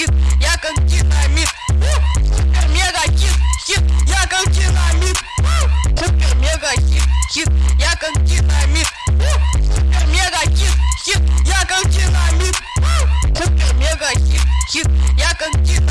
хит, я как динамит. Супер мега хит, хит, я как динамит. Супер мега хит, хит, я как динамит. Супер мега хит, хит, я как динамит. Супер мега хит, хит, я как динамит.